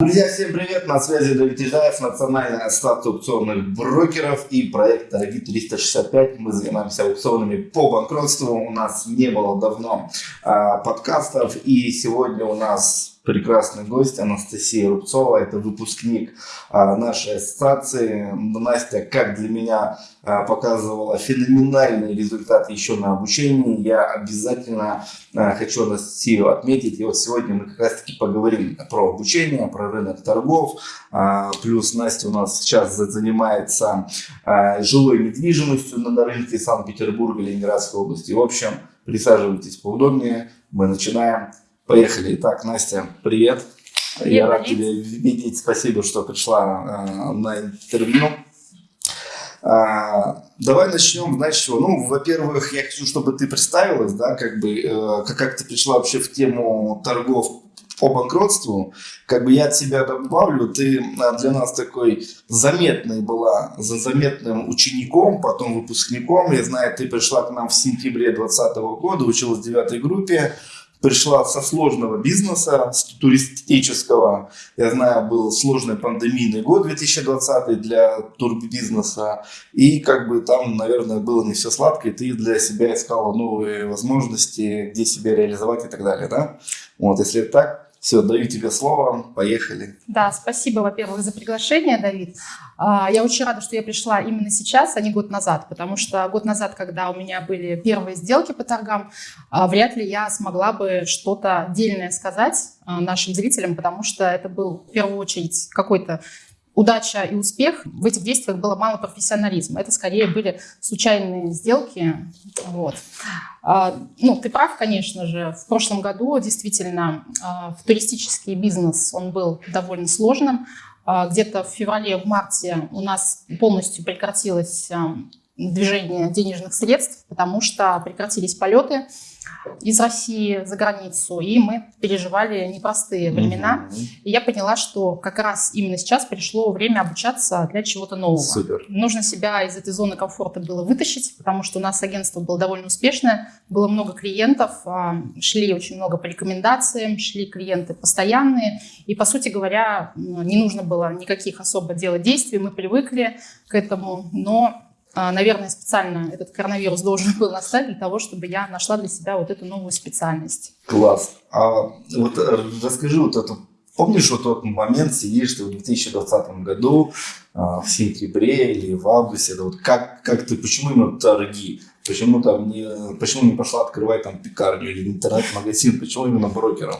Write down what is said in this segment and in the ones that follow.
Друзья, всем привет! На связи Давид Ижаев, Национальная ассоциация аукционных брокеров и проект Дороги 365. Мы занимаемся аукционами по банкротству. У нас не было давно а, подкастов, и сегодня у нас прекрасный гость Анастасия Рубцова. Это выпускник а, нашей ассоциации. Настя, как для меня, а, показывала феноменальный результат еще на обучении. Я обязательно а, хочу Анастасию отметить. И вот сегодня мы как раз таки поговорим про обучение, про рынок торгов. Плюс Настя у нас сейчас занимается жилой недвижимостью на рынке Санкт-Петербурга, Ленинградской области. В общем, присаживайтесь поудобнее. Мы начинаем. Поехали. Итак, Настя, привет. привет Я рад тебя видеть. Спасибо, что пришла э, на интервью. А, давай начнем, знаешь, чего? Ну, во-первых, я хочу, чтобы ты представилась, да, как бы, э, как, как ты пришла вообще в тему торгов по банкротству, как бы я от себя добавлю, ты для нас такой заметный была, за заметным учеником, потом выпускником. Я знаю, ты пришла к нам в сентябре 2020 года, училась в девятой группе пришла со сложного бизнеса, с туристического. Я знаю, был сложный пандемийный год 2020 для турбизнеса. И как бы там, наверное, было не все сладко, и ты для себя искала новые возможности, где себя реализовать и так далее, да? Вот, если так, все, даю тебе слово, поехали. Да, спасибо, во-первых, за приглашение, Давид. А, я очень рада, что я пришла именно сейчас, а не год назад, потому что год назад, когда у меня были первые сделки по торгам, а, вряд ли я смогла бы что-то дельное сказать а, нашим зрителям, потому что это был в первую очередь какой-то удача и успех, в этих действиях было мало профессионализма. Это скорее были случайные сделки. Вот. А, ну, ты прав, конечно же. В прошлом году действительно а, в туристический бизнес он был довольно сложным. А, где-то в феврале, в марте у нас полностью прекратилось движение денежных средств, потому что прекратились полеты из России за границу, и мы переживали непростые времена. Угу. И я поняла, что как раз именно сейчас пришло время обучаться для чего-то нового. Супер. Нужно себя из этой зоны комфорта было вытащить, потому что у нас агентство было довольно успешное, было много клиентов, а, шли очень много по рекомендациям, шли клиенты постоянные, и, по сути говоря, не нужно было никаких особо делать действий, мы привыкли к этому, но наверное, специально этот коронавирус должен был настать для того, чтобы я нашла для себя вот эту новую специальность. Класс. А вот э, расскажи вот эту Помнишь вот тот момент, сидишь ты в 2020 году, а, в сентябре или в августе, это вот как, как ты, почему именно торги? Почему там не, почему не пошла открывать там пекарню или интернет-магазин? Почему именно брокером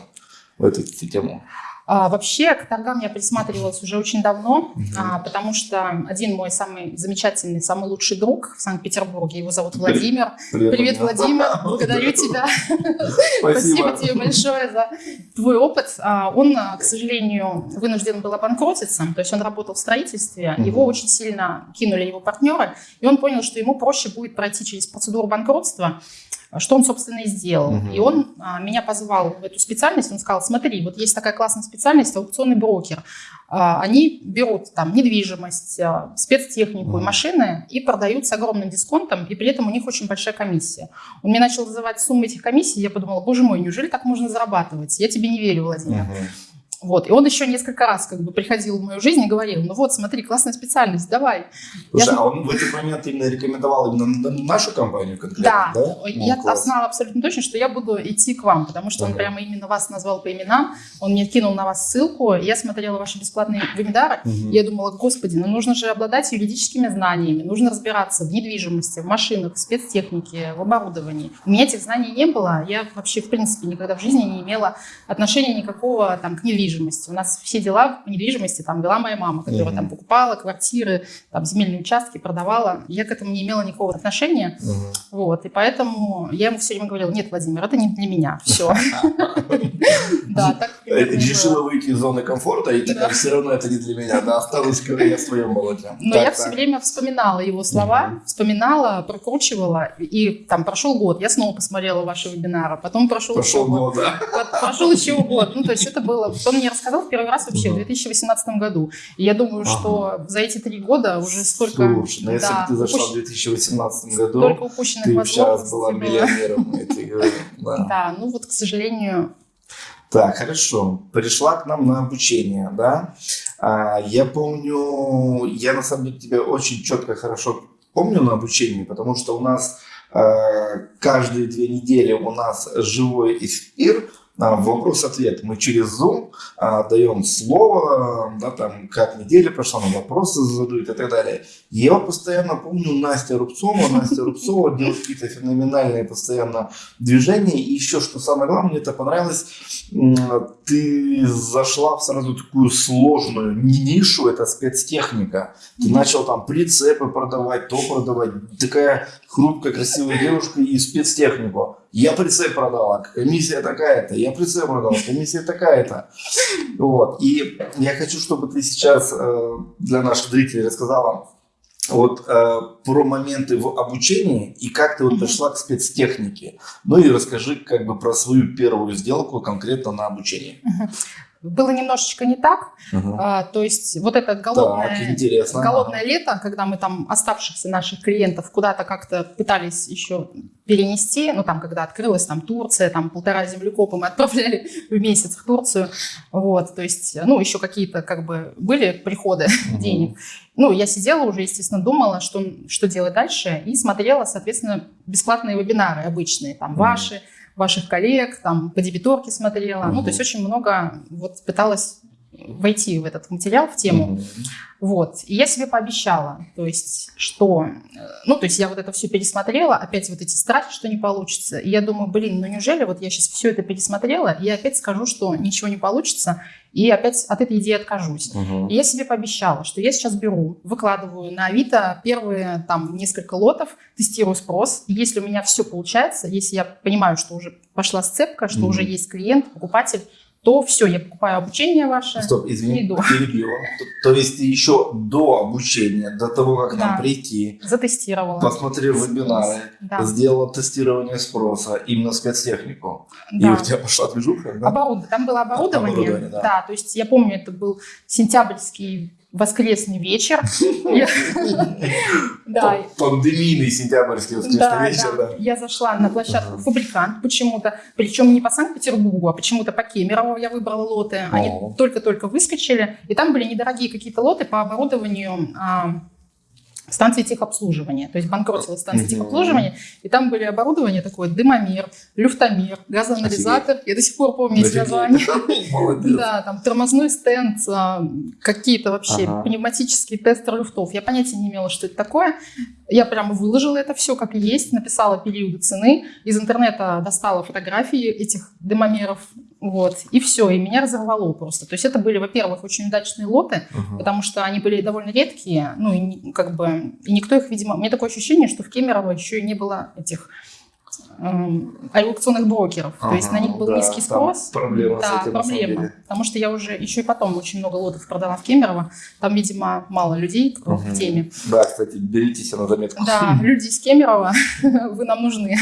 в эту тему? А, вообще к торгам я присматривалась уже очень давно, угу. а, потому что один мой самый замечательный, самый лучший друг в Санкт-Петербурге, его зовут Владимир. Привет, Привет Владимир, благодарю тебя. Спасибо тебе большое за твой опыт. А, он, к сожалению, вынужден был обанкротиться, то есть он работал в строительстве, его очень сильно кинули его партнеры, и он понял, что ему проще будет пройти через процедуру банкротства, что он, собственно, и сделал. Угу. И он а, меня позвал в эту специальность, он сказал, смотри, вот есть такая классная специальность, аукционный брокер. А, они берут там недвижимость, а, спецтехнику угу. и машины и продают с огромным дисконтом, и при этом у них очень большая комиссия. Он мне начал называть суммы этих комиссий, я подумала, боже мой, неужели так можно зарабатывать? Я тебе не верю, Владимир. Угу. Вот. И он еще несколько раз как бы приходил в мою жизнь и говорил, ну вот, смотри, классная специальность, давай. Слушай, я... а он в этот момент именно рекомендовал именно нашу компанию конкретно, да? да? Ну, я класс. знала абсолютно точно, что я буду идти к вам, потому что ага. он прямо именно вас назвал по именам, он мне кинул на вас ссылку, я смотрела ваши бесплатные вебинары, угу. я думала, господи, ну нужно же обладать юридическими знаниями, нужно разбираться в недвижимости, в машинах, в спецтехнике, в оборудовании. У меня этих знаний не было, я вообще, в принципе, никогда в жизни не имела отношения никакого там к недвижимости недвижимости. У нас все дела по недвижимости там вела моя мама, которая mm-hmm. там покупала квартиры, там земельные участки, продавала. Я к этому не имела никакого отношения. Mm-hmm. Вот, и поэтому я ему все время говорила, нет, Владимир, это не для меня, все. Да, так Решила выйти из зоны комфорта и такая, все равно это не для меня, да, останусь я в своем болоте. Но я все время вспоминала его слова, вспоминала, прокручивала, и там прошел год, я снова посмотрела ваши вебинары, потом прошел Прошел год. Прошел еще год, ну то есть это было, он мне рассказал в первый раз вообще в 2018 году. И я думаю, ага. что за эти три года уже столько... Слушай, ну если бы ты зашла упущ... в 2018 году, столько упущенных ты сейчас была миллионером, я тебе говорю. Да. да, ну вот, к сожалению, Так, хорошо. Пришла к нам на обучение, да? А, я помню, я на самом деле тебя очень четко, хорошо помню на обучении, потому что у нас э, каждые две недели у нас живой эфир, а, вопрос-ответ. Мы через Zoom а, даем слово, да, там, как неделя прошла, на вопросы задают и так далее. Я вот постоянно помню Настя Рубцова. Настя Рубцова делает какие-то феноменальные постоянно движения. И еще, что самое главное, мне это понравилось, ты зашла в сразу такую сложную нишу, это спецтехника. Ты начал там прицепы продавать, то продавать. Такая хрупкая, красивая девушка и спецтехнику. Я прицеп продала, комиссия такая-то. Я прицеп продала, комиссия такая-то. Вот. И я хочу, чтобы ты сейчас э, для наших зрителей рассказала вот э, про моменты в обучении и как ты вот пришла к спецтехнике. Ну и расскажи как бы про свою первую сделку конкретно на обучении было немножечко не так. Угу. А, то есть вот это голодное, так, голодное лето, когда мы там оставшихся наших клиентов куда-то как-то пытались еще перенести, ну там, когда открылась там Турция, там полтора землекопа мы отправляли в месяц в Турцию, вот, то есть, ну, еще какие-то как бы были приходы угу. денег. Ну, я сидела уже, естественно, думала, что, что делать дальше, и смотрела, соответственно, бесплатные вебинары обычные, там, угу. ваши, ваших коллег, там по дебиторке смотрела. Угу. Ну, то есть очень много вот пыталась войти в этот материал, в тему. Угу. Вот. И я себе пообещала, то есть, что... Э, ну, то есть я вот это все пересмотрела, опять вот эти страхи, что не получится. И я думаю, блин, ну неужели вот я сейчас все это пересмотрела, и опять скажу, что ничего не получится, и опять от этой идеи откажусь. Угу. И я себе пообещала, что я сейчас беру, выкладываю на Авито первые там несколько лотов, тестирую спрос. И если у меня все получается, если я понимаю, что уже пошла сцепка, что угу. уже есть клиент, покупатель, то все, я покупаю обучение ваше. Стоп, извини, иду. То, то есть еще до обучения, до того, как да. нам прийти, затестировала, посмотрел вебинары, да. сделала тестирование спроса именно спецтехнику, да. и у тебя пошла движуха, да? Оборуд... Там было оборудование, оборудование да. да, то есть я помню, это был сентябрьский воскресный вечер. Да. Пандемийный сентябрьский воскресный вечер, да. Я зашла на площадку «Фабрикант» почему-то, причем не по Санкт-Петербургу, а почему-то по Кемерово я выбрала лоты. Они только-только выскочили, и там были недорогие какие-то лоты по оборудованию а, станции техобслуживания. То есть банкротилась станция mm техобслуживания, и там были оборудование такое, дымомер, люфтомер, газоанализатор. Офигеть. Я до сих пор помню эти названия. Да, там тормозной стенд, а, какие-то вообще ага. пневматические тестеры люфтов. Я понятия не имела, что это такое. Я прямо выложила это все как есть, написала периоды цены, из интернета достала фотографии этих дымомеров, вот, и все, и меня разорвало просто. То есть это были, во-первых, очень удачные лоты, uh-huh. потому что они были довольно редкие, ну, и как бы, и никто их, видимо, у меня такое ощущение, что в Кемерово еще и не было этих эм, аукционных брокеров. Ага, То есть на них был да, низкий спрос. Проблема да, с этим, проблема. Потому что я уже еще и потом очень много лотов продала в Кемерово. Там, видимо, мало людей угу. в теме. Да, кстати, беритесь на заметку. Да, люди из Кемерово, вы нам нужны.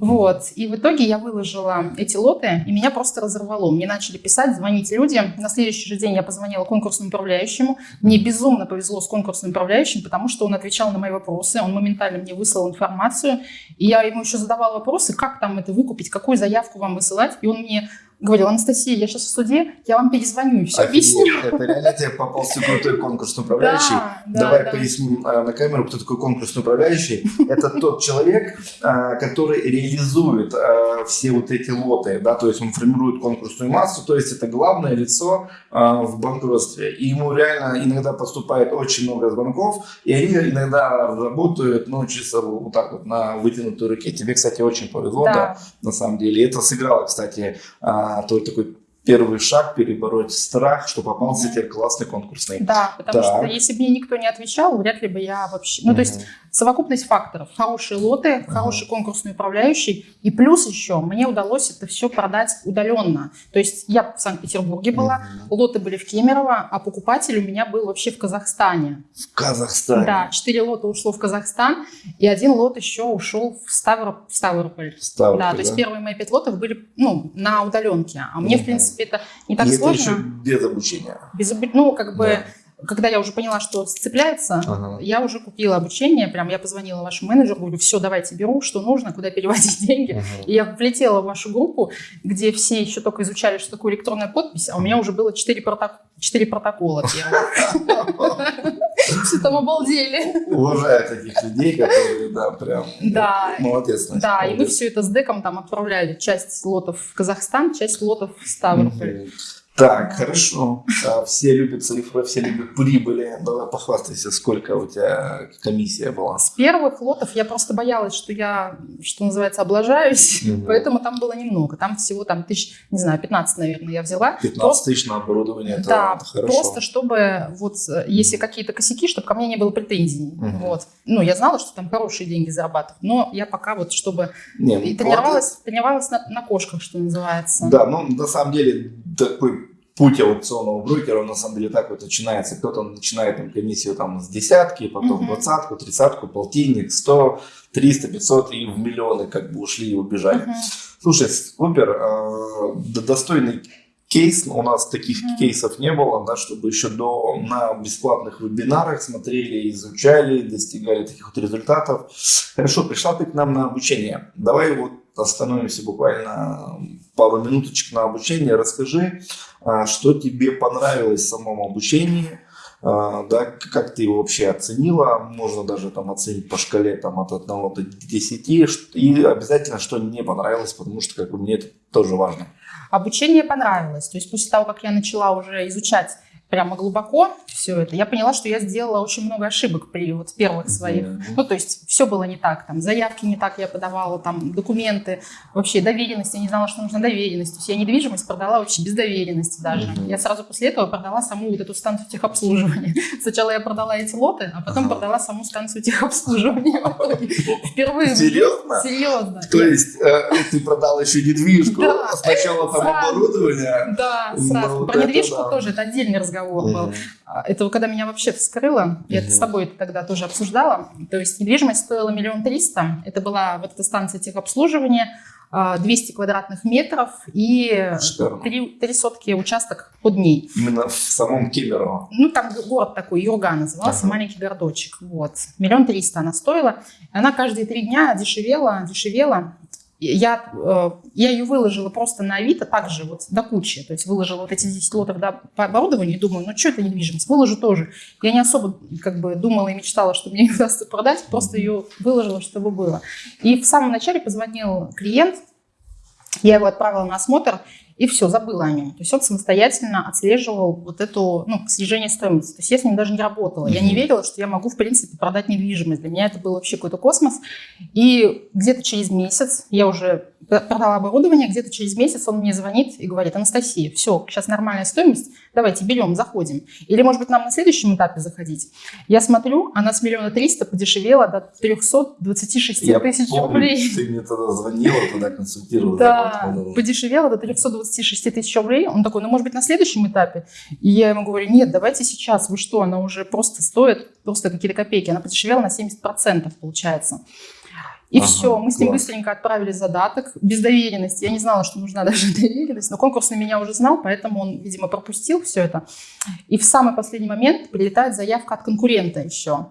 Вот. И в итоге я выложила эти лоты, и меня просто разорвало. Мне начали писать, звонить люди. На следующий же день я позвонила конкурсному управляющему. Мне безумно повезло с конкурсным управляющим, потому что он отвечал на мои вопросы, он моментально мне выслал информацию. И я ему еще задавала вопросы, как там это выкупить, какую заявку вам высылать. И он мне говорил, Анастасия, я сейчас в суде, я вам перезвоню и все Офигеть, объясню. Это реально тебе попался крутой конкурсный управляющий. Да, Давай да, поясним да. на камеру, кто такой конкурсный управляющий. Это тот человек, а, который реализует а, все вот эти лоты, да, то есть он формирует конкурсную массу, то есть это главное лицо а, в банкротстве. И ему реально иногда поступает очень много звонков, и они иногда работают, ну, чисто вот так вот на вытянутой руке. Тебе, кстати, очень повезло, да, да на самом деле. Это сыграло, кстати, а, то такой первый шаг перебороть страх, что попался mm-hmm. тебе классный конкурсный. Да, потому так. что если бы мне никто не отвечал, вряд ли бы я вообще... Ну, mm-hmm. то есть совокупность факторов. Хорошие лоты, хороший конкурсный управляющий. И плюс еще мне удалось это все продать удаленно. То есть я в Санкт-Петербурге была, лоты были в Кемерово, а покупатель у меня был вообще в Казахстане. В Казахстане? Да, четыре лота ушло в Казахстан, и один лот еще ушел в, Ставроп... в Ставрополь. Ставрополь. Да, то есть первые мои пять лотов были ну, на удаленке. А мне, mm-hmm. в принципе, принципе, это не так и сложно. это еще без обучения. Без, ну, как бы... Да когда я уже поняла, что сцепляется, ага. я уже купила обучение, прям я позвонила вашему менеджеру, говорю, все, давайте беру, что нужно, куда переводить деньги. Ага. И я влетела в вашу группу, где все еще только изучали, что такое электронная подпись, а у меня уже было 4, проток... 4 протокола Все там обалдели. Уважаю таких людей, которые, да, прям молодец. Да, и мы все это с деком там отправляли. Часть лотов в Казахстан, часть лотов в Ставрополь. Так, хорошо. А, все любят цифры, все любят прибыли. Давай похвастайся, сколько у тебя комиссия была. С первых лотов я просто боялась, что я, что называется, облажаюсь, угу. поэтому там было немного. Там всего там тысяч, не знаю, 15, наверное, я взяла. 15 просто, тысяч на оборудование, это, да, это хорошо. просто чтобы вот, если какие-то косяки, чтобы ко мне не было претензий. Угу. Вот. Ну, я знала, что там хорошие деньги зарабатывают, но я пока вот, чтобы... Не, ну, тренировалась, тренировалась на, на кошках, что называется. Да, ну, на самом деле, такой путь аукционного брокера, на самом деле так вот начинается. Кто-то начинает там комиссию там с десятки, потом двадцатку, тридцатку, полтинник, сто, триста, пятьсот и в миллионы как бы ушли и убежали. Uh-huh. Слушай, супер, э, достойный кейс, у нас таких mm-hmm. кейсов не было, да, чтобы еще до, на бесплатных вебинарах смотрели, изучали, достигали таких вот результатов. Хорошо, пришла ты к нам на обучение. Давай вот остановимся буквально пару минуточек на обучение. Расскажи, а, что тебе понравилось в самом обучении, а, да, как ты его вообще оценила, можно даже там оценить по шкале там, от 1 до 10, и обязательно, что не понравилось, потому что как бы, мне это тоже важно. Обучение понравилось, то есть после того, как я начала уже изучать прямо глубоко все это, я поняла, что я сделала очень много ошибок при вот первых своих. Mm-hmm. Ну, то есть все было не так, там, заявки не так я подавала, там, документы, вообще доверенность, я не знала, что нужна доверенность. То есть я недвижимость продала вообще без доверенности даже. Mm-hmm. Я сразу после этого продала саму вот эту станцию техобслуживания. Сначала я продала эти лоты, а потом ага. продала саму станцию техобслуживания. Впервые. Серьезно? Серьезно. То есть э, ты продала еще недвижку, сначала там оборудование. Да, сразу. Про недвижку тоже, это отдельный разговор разговор был. А, это когда меня вообще вскрыло, я это с тобой тогда тоже обсуждала. То есть недвижимость стоила миллион триста. Это была вот эта станция техобслуживания, 200 а, квадратных метров и три, три сотки участок под ней. Именно в самом Кемерово? Ну, там город такой, Юрга назывался, ага. маленький городочек. Вот. Миллион триста она стоила. Она каждые три дня дешевела, дешевела я, э, я ее выложила просто на Авито, также вот до кучи. То есть выложила вот эти 10 лотов да, по оборудованию и думаю, ну что это недвижимость, выложу тоже. Я не особо как бы думала и мечтала, что мне удастся продать, просто ее выложила, чтобы было. И в самом начале позвонил клиент, я его отправила на осмотр, и все, забыла о нем. То есть он самостоятельно отслеживал вот эту, ну, снижение стоимости. То есть я с ним даже не работала. Я не верила, что я могу, в принципе, продать недвижимость. Для меня это был вообще какой-то космос. И где-то через месяц я уже продала оборудование, где-то через месяц он мне звонит и говорит, Анастасия, все, сейчас нормальная стоимость, давайте берем, заходим. Или, может быть, нам на следующем этапе заходить. Я смотрю, она с миллиона триста подешевела до 326 тысяч рублей. ты мне тогда звонила, тогда консультировала. Да, подешевела до 326 тысяч рублей. Он такой, ну, может быть, на следующем этапе? И я ему говорю, нет, давайте сейчас, вы что, она уже просто стоит, просто какие-то копейки. Она подешевела на 70% получается. И ага, все, мы с ним класс. быстренько отправили задаток, без доверенности. Я не знала, что нужна даже доверенность, но конкурс на меня уже знал, поэтому он, видимо, пропустил все это. И в самый последний момент прилетает заявка от конкурента еще.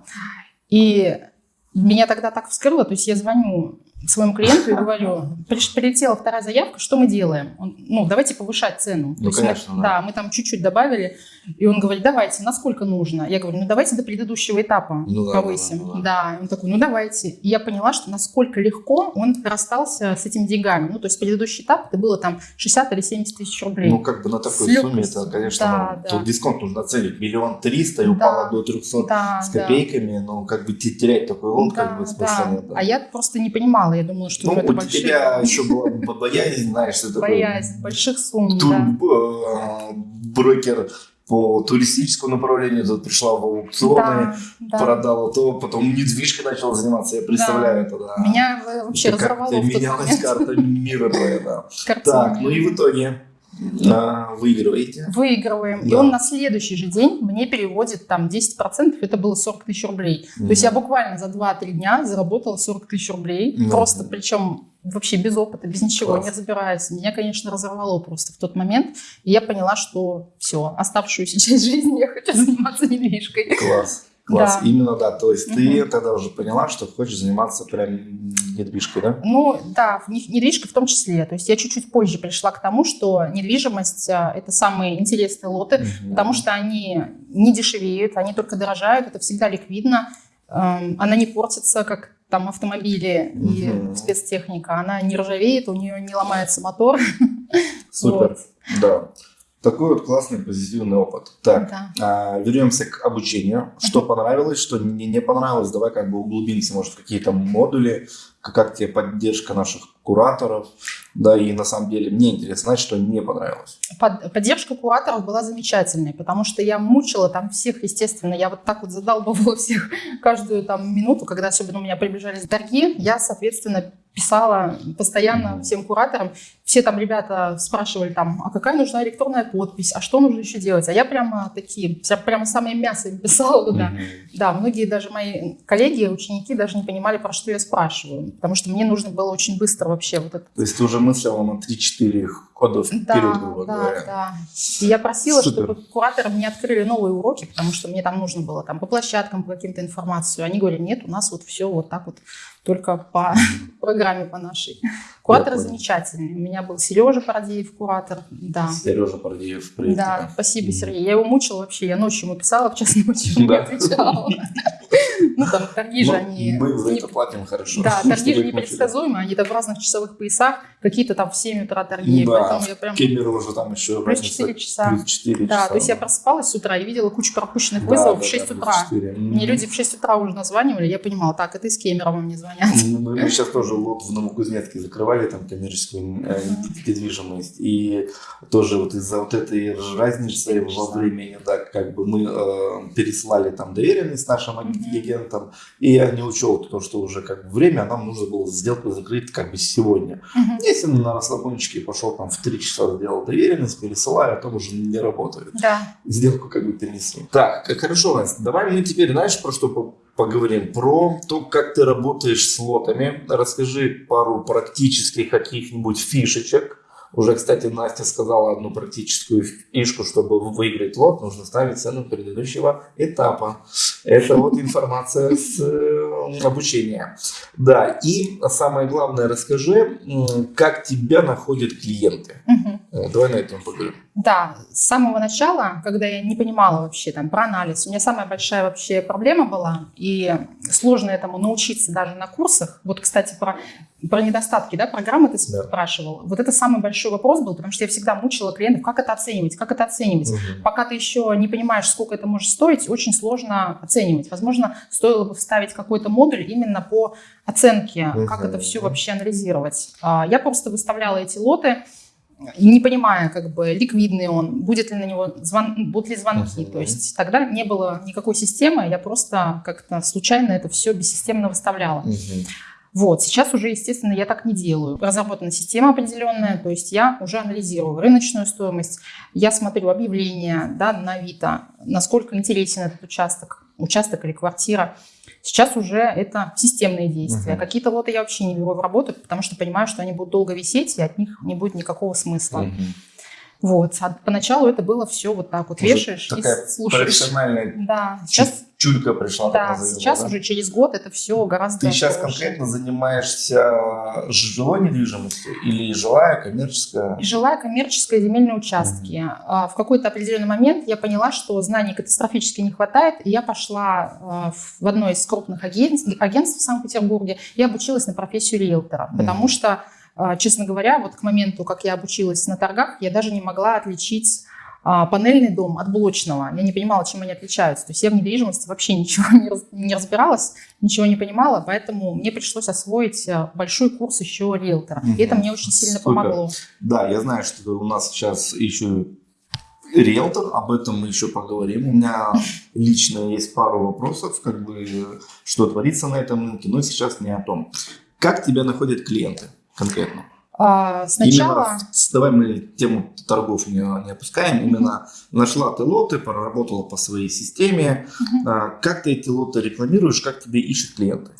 И меня тогда так вскрыло, то есть я звоню своему клиенту и говорю, прилетела вторая заявка, что мы делаем? Он, ну, давайте повышать цену. Ну, конечно, мы, да. да, мы там чуть-чуть добавили, и он говорит, давайте, насколько нужно? Я говорю, ну, давайте до предыдущего этапа ну, повысим. Да, да, да, да. он такой, ну, давайте. И я поняла, что насколько легко он расстался с этими деньгами. Ну, то есть предыдущий этап, это было там 60 или 70 тысяч рублей. Ну, как бы на такой сумме, это, конечно, да, ну, да. тут дисконт нужно оценить. Миллион триста и да. упало до 300 да, с копейками, да. ну, как бы терять такой лон, да, как бы смысла да. нет. Да. А я просто не понимала мало. Я думала, что ну, это у большие... тебя еще была боязнь, знаешь, что. Боязнь, больших сумм, да. Э, брокер по туристическому направлению, тут пришла в аукционы, да, продала то, потом недвижкой начала заниматься, я представляю да. это, да. Меня вообще это разорвало как менялась карта мира твоя, да. Так, ну и в итоге выигрываете? Выигрываем. Да. И он на следующий же день мне переводит там 10%, это было 40 тысяч рублей. То есть я буквально за 2-3 дня заработала 40 тысяч рублей. Мгм. Просто причем вообще без опыта, без ничего, Класс. не разбираясь. Меня, конечно, разорвало просто в тот момент. И я поняла, что все, оставшуюся часть жизни я хочу заниматься недвижкой. Класс. Класс. Да. Именно да. То есть ты Мгм. тогда уже поняла, что хочешь заниматься прям недвижкой, да? Ну, да, в не- недвижка в том числе. То есть я чуть-чуть позже пришла к тому, что недвижимость а, – это самые интересные лоты, Мгм. потому что они не дешевеют, они только дорожают, это всегда ликвидно, эм, она не портится, как там автомобили и Мгм. спецтехника, она не ржавеет, у нее не ломается мотор. Супер. Вот. Да. Такой вот классный позитивный опыт. Так, Да. а, вернемся к обучению. Что понравилось, что не, не понравилось. Давай как бы углубимся, может, в какие-то модули, как, тебе поддержка наших кураторов. Да, и на самом деле мне интересно знать, что не понравилось. Под- поддержка кураторов была замечательной, потому что я мучила там всех, естественно, я вот так вот задалбывала всех каждую там минуту, когда особенно у меня приближались торги, я, соответственно, писала постоянно всем кураторам. Все там ребята спрашивали там, а какая нужна электронная подпись, а что нужно еще делать? А я прямо такие, прямо самое мясо им писала туда. Мгм. Да, многие даже мои коллеги, ученики даже не понимали, про что я спрашиваю, потому что мне нужно было очень быстро вообще вот это То есть ты уже мыслила на 3-4 вперед, да, грубо да, говоря. да. И я просила, Супер. чтобы кураторы мне открыли новые уроки, потому что мне там нужно было там по площадкам, по каким-то информацию. Они говорили, нет, у нас вот все вот так вот, только по программе по нашей. Кураторы замечательные. У меня был Сережа Парадеев, куратор. Да. Сережа Пардиев, привет Да, тебе. спасибо. Сергей. Я его мучила вообще. Я ночью ему писала, в час ночи он не Да. отвечал. Ну, там торги же Ну, они... Мы за это платим хорошо. Да, торги же непредсказуемые, они там в разных часовых поясах, какие-то там в 7 утра торги, Да, поэтому я прям... Кемерово уже там еще Плюс разница 4 часа. Плюс 4 Да, часа. то есть я просыпалась с утра и видела кучу пропущенных Да, вызовов да, в 6 да, утра. 4. Мне люди в 6 утра уже названивали, я понимала, так, это из Кемерово мне звонят. Ну, Мы, мы сейчас тоже лот в Новокузнецке закрывали, там коммерческую э, недвижимость. И тоже вот из-за вот этой разницы во времени, да, как бы мы э, переслали там доверенность нашим агентам, и я не учел то, что уже как бы время, а нам нужно было сделку закрыть как бы сегодня. Если на расслабончике пошел там в 3 часа сделал доверенность, пересылаю, а там уже не работает. Да. сделку как бы перенесли. Так, как хорошо, Настя, давай мы теперь, знаешь, про что по- поговорим? Про то, как ты работаешь с лотами. Расскажи пару практических каких-нибудь фишечек. Уже, кстати, Настя сказала одну практическую фишку, чтобы выиграть лот, нужно ставить цену предыдущего этапа. Это вот информация с э, обучения. Да, и самое главное, расскажи, как тебя находят клиенты. Мгм. Давай на этом поговорим. Да, с самого начала, когда я не понимала вообще там про анализ, у меня самая большая вообще проблема была, и сложно этому научиться даже на курсах. Вот, кстати, про, про недостатки да, программы ты Да. спрашивал. Вот это самый большой вопрос был, потому что я всегда мучила клиентов, как это оценивать, как это оценивать. Мгм. Пока ты еще не понимаешь, сколько это может стоить, очень сложно оценивать. Возможно, стоило бы вставить какой-то модуль именно по оценке, как Мгм. это все вообще анализировать. А, Я просто выставляла эти лоты, не понимая, как бы, ликвидный он, будет ли на него звон, будут ли звонки. То есть тогда не было никакой системы, я просто как-то случайно это все бессистемно выставляла. Вот, сейчас уже, естественно, я так не делаю. Разработана система определенная, то есть я уже анализирую рыночную стоимость, я смотрю объявления да, на Авито, насколько интересен этот участок, участок или квартира. Сейчас уже это системные действия. Мгм. Какие-то лоты я вообще не беру в работу, потому что понимаю, что они будут долго висеть, и от них не будет никакого смысла. Мгм. Вот. А поначалу это было все вот так вот. Уже Вешаешь такая и слушаешь. Профессиональная Да, сейчас, чулька пришла. да, сейчас да? уже через год это все гораздо Ты сейчас проще. конкретно занимаешься жилой недвижимостью или жилая, коммерческая? Жилая коммерческая земельные участки. А, В какой-то определенный момент я поняла, что знаний катастрофически не хватает, и я пошла а, в одно из крупных агентств, агентств в Санкт-Петербурге и обучилась на профессию риэлтора, потому Мгм. что, а, честно говоря, вот к моменту, как я обучилась на торгах, я даже не могла отличить а, панельный дом от блочного. Я не понимала, чем они отличаются. То есть я в недвижимости вообще ничего не, раз- не разбиралась, ничего не понимала, поэтому мне пришлось освоить а, большой курс еще риэлтора. И это мне очень сильно Супер. помогло. Да, я знаю, что у нас сейчас еще риэлтор, об этом мы еще поговорим. У меня лично есть пару вопросов, как бы, что творится на этом рынке, но сейчас не о том. Как тебя находят клиенты конкретно? А, сначала... Именно, давай мы тему торгов не, не опускаем. Именно нашла ты лоты, проработала по своей системе. А, как ты эти лоты рекламируешь, как тебе ищут клиенты?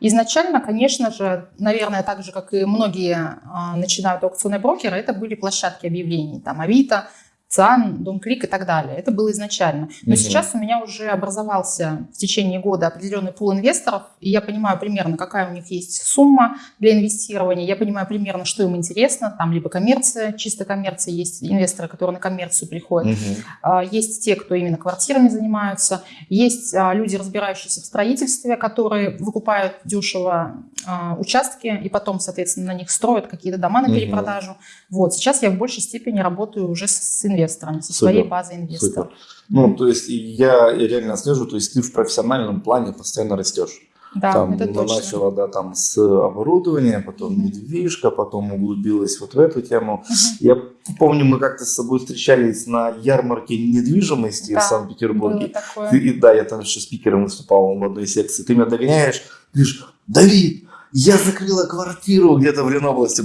Изначально, конечно же, наверное, так же, как и многие а, начинают аукционные брокеры, это были площадки объявлений, там Авито, ЦАН, Дом-клик и так далее. Это было изначально. Но угу. сейчас у меня уже образовался в течение года определенный пул инвесторов, и я понимаю примерно, какая у них есть сумма для инвестирования, я понимаю примерно, что им интересно, там либо коммерция, чисто коммерция, есть инвесторы, которые на коммерцию приходят, угу. есть те, кто именно квартирами занимаются, есть а, люди, разбирающиеся в строительстве, которые выкупают дешево а, участки и потом, соответственно, на них строят какие-то дома на перепродажу. Угу. Вот, сейчас я в большей степени работаю уже с инвесторами инвесторами, со Супер. своей базой инвесторов. Супер. Ну, то есть я реально слежу, то есть ты в профессиональном плане постоянно растешь. Да, там, это точно. Начала, да, там с оборудования, потом mm-hmm. недвижка, потом углубилась вот в эту тему. Mm-hmm. Я помню, мы как-то с собой встречались на ярмарке недвижимости да, в Санкт-Петербурге. И, да, я там еще спикером выступал в одной секции. Ты меня догоняешь, говоришь, Давид, я закрыла квартиру где-то в Ленобласти.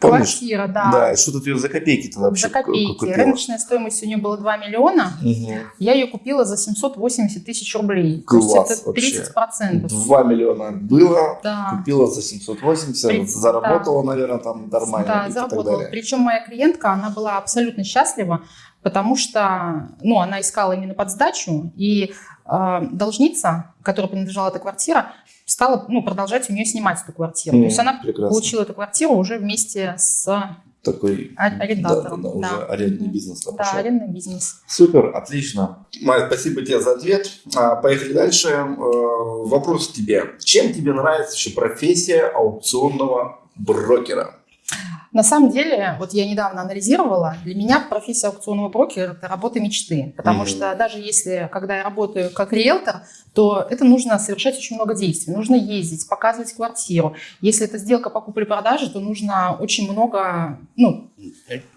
Помнишь? Квартира, да. Да, что-то ты за копейки-то вообще За копейки. Купила? Рыночная стоимость у нее была 2 миллиона. Угу. Я ее купила за 780 тысяч рублей. Класс То есть это 30 процентов. 2 миллиона было, да. купила за 780, 30, заработала, да. наверное, там нормально. Да, заработала. Причем моя клиентка, она была абсолютно счастлива, потому что ну, она искала именно под сдачу, и э, должница, которой принадлежала эта квартира, стала ну, продолжать у нее снимать эту квартиру. Mm, То есть она прекрасно. получила эту квартиру уже вместе с такой арендатором. Да, да, да, уже арендный бизнес. Да, пошел. арендный бизнес. Супер, отлично. Майя, спасибо тебе за ответ. А, поехали дальше. Э, вопрос к тебе. Чем тебе нравится еще профессия аукционного брокера? На самом деле, вот я недавно анализировала, для меня профессия аукционного брокера – это работа мечты. Потому mm-hmm. что даже если, когда я работаю как риэлтор, то это нужно совершать очень много действий. Нужно ездить, показывать квартиру. Если это сделка покупли-продажи, то нужно очень много ну,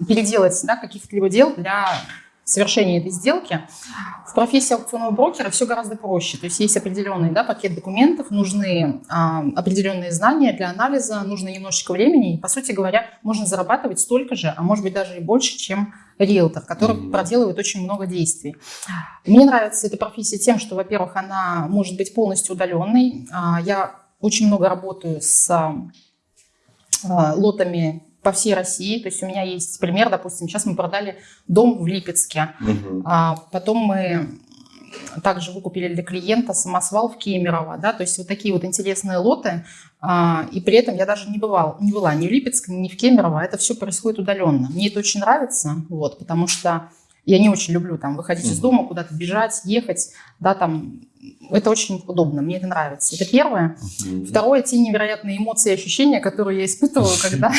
переделать да, каких-либо дел для совершения этой сделки. В профессии аукционного брокера все гораздо проще. То есть есть определенный да, пакет документов, нужны а, определенные знания для анализа, нужно немножечко времени. И, по сути говоря, можно зарабатывать столько же, а может быть даже и больше, чем риэлтор, который mm-hmm. проделывает очень много действий. Мне нравится эта профессия тем, что, во-первых, она может быть полностью удаленной. А, я очень много работаю с а, лотами по всей России. То есть у меня есть пример, допустим, сейчас мы продали дом в Липецке, угу. а потом мы также выкупили для клиента самосвал в Кемерово, да, то есть вот такие вот интересные лоты, а, и при этом я даже не, бывал, не была ни в Липецке, ни в Кемерово, это все происходит удаленно. Мне это очень нравится, вот, потому что я не очень люблю там выходить из дома, куда-то бежать, ехать, да, там это очень удобно, мне это нравится. Это первое. Второе, те невероятные эмоции и ощущения, которые я испытываю, когда,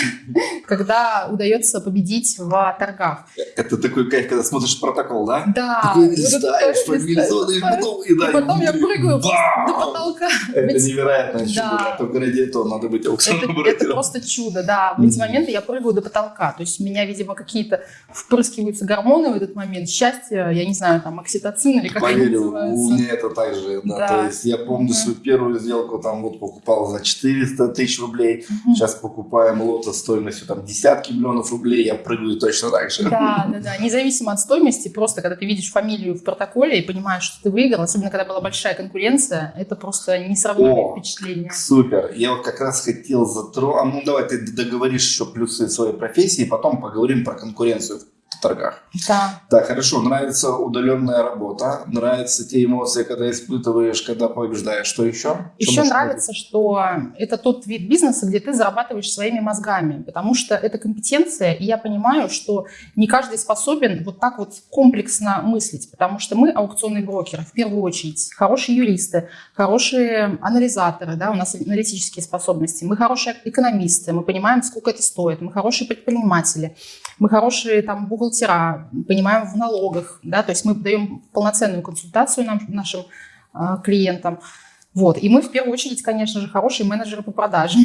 когда удается победить в торгах. Это такой кайф, когда смотришь протокол, да? Да. Такой листаешь, мобилизованный, потом, и, да, и потом я прыгаю до потолка. Это невероятное чудо. Только ради этого надо быть аукционным Это просто чудо, да. В эти моменты я прыгаю до потолка. То есть у меня, видимо, какие-то впрыскиваются гормоны в этот момент. Счастье, я не знаю, там, окситоцин или как они называются. у меня это так же. Да. Да. То есть я помню угу. свою первую сделку, там вот покупал за 400 тысяч рублей, угу. сейчас покупаем лото стоимостью там десятки миллионов рублей, я прыгаю точно так же. Да, да, да. Независимо от стоимости, просто когда ты видишь фамилию в протоколе и понимаешь, что ты выиграл, особенно когда была большая конкуренция, это просто несравнимое впечатление. Супер. Я вот как раз хотел затронуть, а ну давай ты договоришь еще плюсы своей профессии, потом поговорим про конкуренцию торгах. Да. Так, хорошо, нравится удаленная работа, нравятся те эмоции, когда испытываешь, когда побеждаешь. Что еще? Еще что нравится, быть? что это тот вид бизнеса, где ты зарабатываешь своими мозгами, потому что это компетенция, и я понимаю, что не каждый способен вот так вот комплексно мыслить, потому что мы аукционные брокеры, в первую очередь, хорошие юристы, хорошие анализаторы, да, у нас аналитические способности, мы хорошие экономисты, мы понимаем, сколько это стоит, мы хорошие предприниматели, мы хорошие там бухгалтера, понимаем в налогах, да, то есть мы даем полноценную консультацию нам, нашим э, клиентам. Вот. И мы в первую очередь, конечно же, хорошие менеджеры по продажам.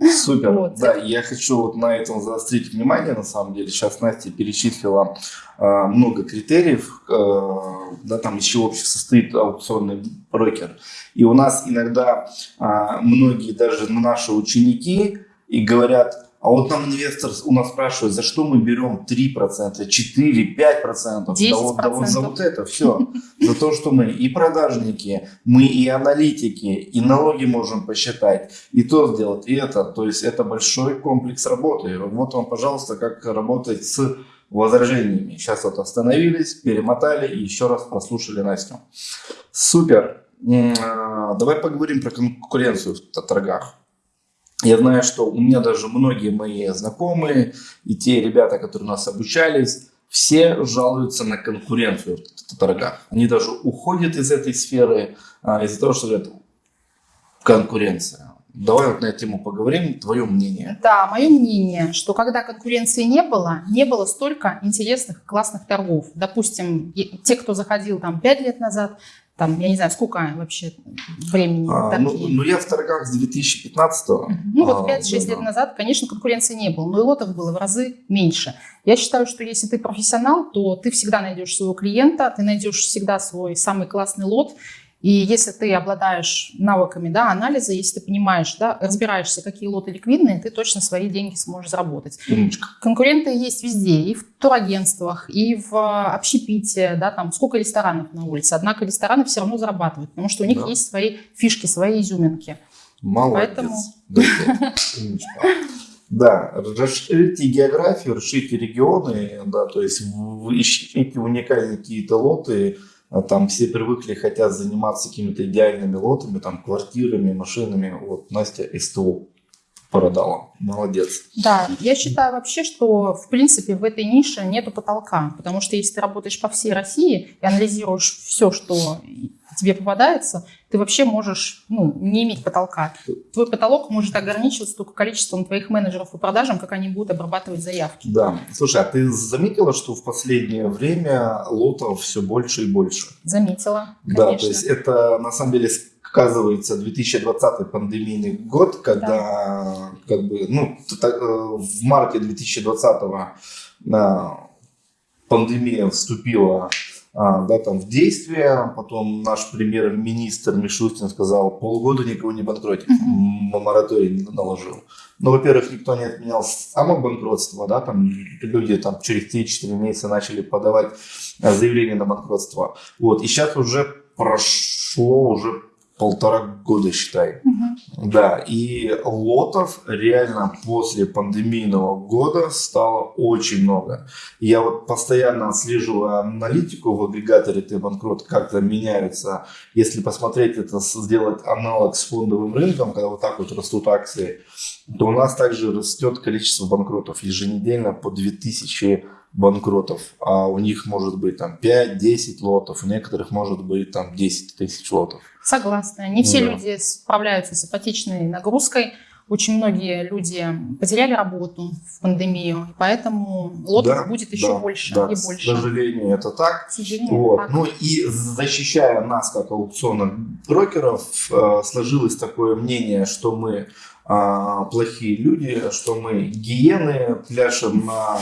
Супер. Вот. Да, я хочу вот на этом заострить внимание, на самом деле. Сейчас Настя перечислила э, много критериев, э, да, там из чего вообще состоит аукционный брокер. И у нас иногда э, многие, даже наши ученики, и говорят, А вот нам инвестор у нас спрашивает, за что мы берем 3%, 4%, 5%? 10%. Да вот, да вот за вот это все. За то, что мы и продажники, мы и аналитики, и налоги можем посчитать, и то сделать, и это. То есть это большой комплекс работы. Вот вам, пожалуйста, как работать с возражениями. Сейчас вот остановились, перемотали и еще раз прослушали Настю. Супер. А, давай поговорим про конкуренцию в торгах. Я знаю, что у меня даже многие мои знакомые и те ребята, которые у нас обучались, все жалуются на конкуренцию в торгах. Они даже уходят из этой сферы а, из-за того, что говорят, конкуренция. Давай вот на эту тему поговорим. Твое мнение. Да, мое мнение, что когда конкуренции не было, не было столько интересных, классных торгов. Допустим, те, кто заходил там 5 лет назад, там, я не знаю, сколько вообще времени а, ну, ну, я в торгах с 2015 -го. Ну, вот 5-6 а, да, лет назад, конечно, конкуренции не было, но и лотов было в разы меньше. Я считаю, что если ты профессионал, то ты всегда найдешь своего клиента, ты найдешь всегда свой самый классный лот, и если ты обладаешь навыками да, анализа, если ты понимаешь, да, разбираешься, какие лоты ликвидные, ты точно свои деньги сможешь заработать. Умничка. Конкуренты есть везде, и в турагентствах, и в общепите, да, там сколько ресторанов на улице. Однако рестораны все равно зарабатывают, потому что у них да. есть свои фишки, свои изюминки. Молодец. Поэтому... Да, расширите географию, расширите регионы, да, то есть ищите уникальные какие-то лоты, а там все привыкли, хотят заниматься какими-то идеальными лотами, там, квартирами, машинами. Вот Настя СТО продала. Молодец. Да, я считаю вообще, что в принципе в этой нише нету потолка, потому что если ты работаешь по всей России и анализируешь все, что тебе попадается, ты вообще можешь ну, не иметь потолка. Твой потолок может ограничиваться только количеством твоих менеджеров по продажам, как они будут обрабатывать заявки. Да. Слушай, а ты заметила, что в последнее время лотов все больше и больше? Заметила, конечно. Да, то есть это на самом деле сказывается 2020 пандемийный год, когда да. как бы, ну, э, в марте 2020 пандемия вступила а, да, там, в действие. Потом наш премьер-министр Мишустин сказал, полгода никого не банкротить. Мораторий наложил. Ну, во-первых, никто не отменял само банкротство, да, там люди там через 3-4 месяца начали подавать а, заявление на банкротство. Вот, и сейчас уже прошло уже полтора года, считай. Угу. Да, и лотов реально после пандемийного года стало очень много. Я вот постоянно отслеживаю аналитику в агрегаторе T-Банкрот, как то меняются. Если посмотреть это, сделать аналог с фондовым рынком, когда вот так вот растут акции, то у нас также растет количество банкротов еженедельно по 2000 банкротов, а у них может быть там 5-10 лотов, у некоторых может быть там 10 тысяч лотов. Согласна. Не все да. люди справляются с ипотечной нагрузкой. Очень многие люди потеряли работу в пандемию, поэтому лотов да, будет еще да, больше да, и больше. К сожалению, это так. К сожалению, вот. так. Ну и защищая нас, как аукционных брокеров, э, сложилось такое мнение, что мы а, плохие люди, что мы гиены, пляшем на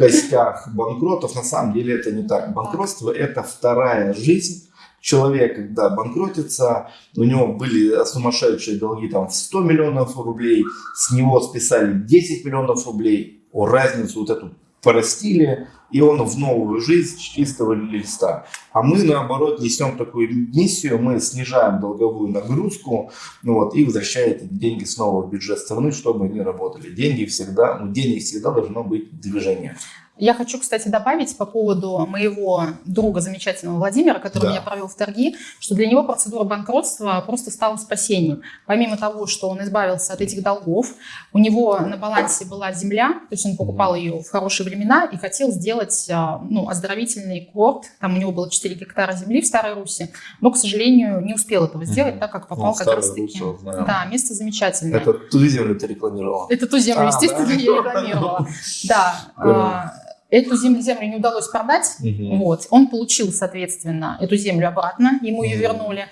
костях банкротов. На самом деле это не так. Банкротство – это вторая жизнь. Человек, когда банкротится, у него были сумасшедшие долги там, в 100 миллионов рублей, с него списали 10 миллионов рублей, о, разницу вот эту простили, и он в новую жизнь с чистого листа. А мы, наоборот, несем такую миссию, мы снижаем долговую нагрузку ну вот, и возвращаем деньги снова в бюджет страны, чтобы они работали. Деньги всегда, у денег всегда должно быть движение. Я хочу, кстати, добавить по поводу моего друга замечательного Владимира, который да. меня провел в торги, что для него процедура банкротства просто стала спасением. Помимо того, что он избавился от этих долгов, у него на балансе была земля, то есть он покупал ее в хорошие времена и хотел сделать а, ну, оздоровительный курорт. Там у него было 4 гектара земли в Старой Руси, но, к сожалению, не успел этого сделать, так как попал ну, как раз таки. Да, место замечательное. Это ту землю ты рекламировала? Это ту землю, а, естественно, да? я рекламировала. Да. Эту землю, землю не удалось продать, угу. вот. он получил, соответственно, эту землю обратно, ему ее вернули,